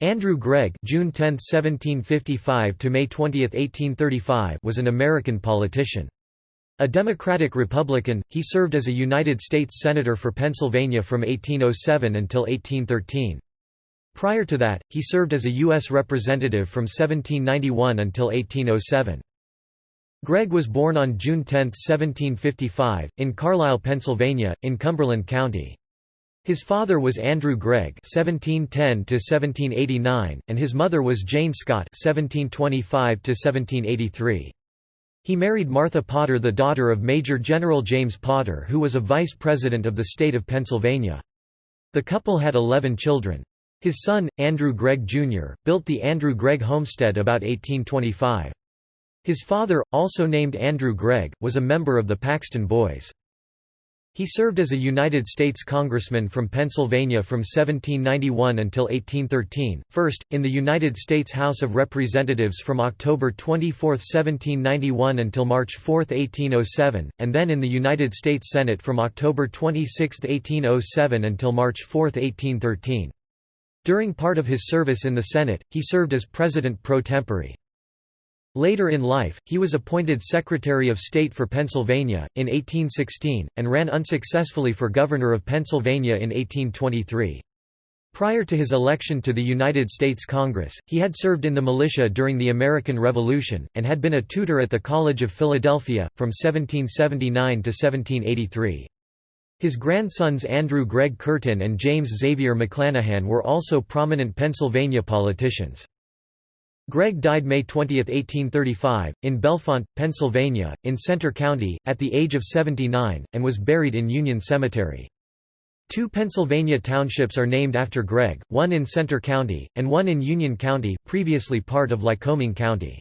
Andrew Gregg June 10, 1755 to May 20, 1835 was an American politician. A Democratic Republican, he served as a United States Senator for Pennsylvania from 1807 until 1813. Prior to that, he served as a U.S. Representative from 1791 until 1807. Gregg was born on June 10, 1755, in Carlisle, Pennsylvania, in Cumberland County. His father was Andrew Gregg (1710–1789), and his mother was Jane Scott (1725–1783). He married Martha Potter, the daughter of Major General James Potter, who was a vice president of the state of Pennsylvania. The couple had 11 children. His son, Andrew Gregg Jr., built the Andrew Gregg homestead about 1825. His father, also named Andrew Gregg, was a member of the Paxton Boys. He served as a United States Congressman from Pennsylvania from 1791 until 1813, first, in the United States House of Representatives from October 24, 1791 until March 4, 1807, and then in the United States Senate from October 26, 1807 until March 4, 1813. During part of his service in the Senate, he served as President pro tempore. Later in life, he was appointed Secretary of State for Pennsylvania, in 1816, and ran unsuccessfully for Governor of Pennsylvania in 1823. Prior to his election to the United States Congress, he had served in the militia during the American Revolution, and had been a tutor at the College of Philadelphia, from 1779 to 1783. His grandsons Andrew Gregg Curtin and James Xavier McLanahan were also prominent Pennsylvania politicians. Gregg died May 20, 1835, in Bellefonte, Pennsylvania, in Centre County, at the age of 79, and was buried in Union Cemetery. Two Pennsylvania townships are named after Gregg, one in Centre County, and one in Union County, previously part of Lycoming County.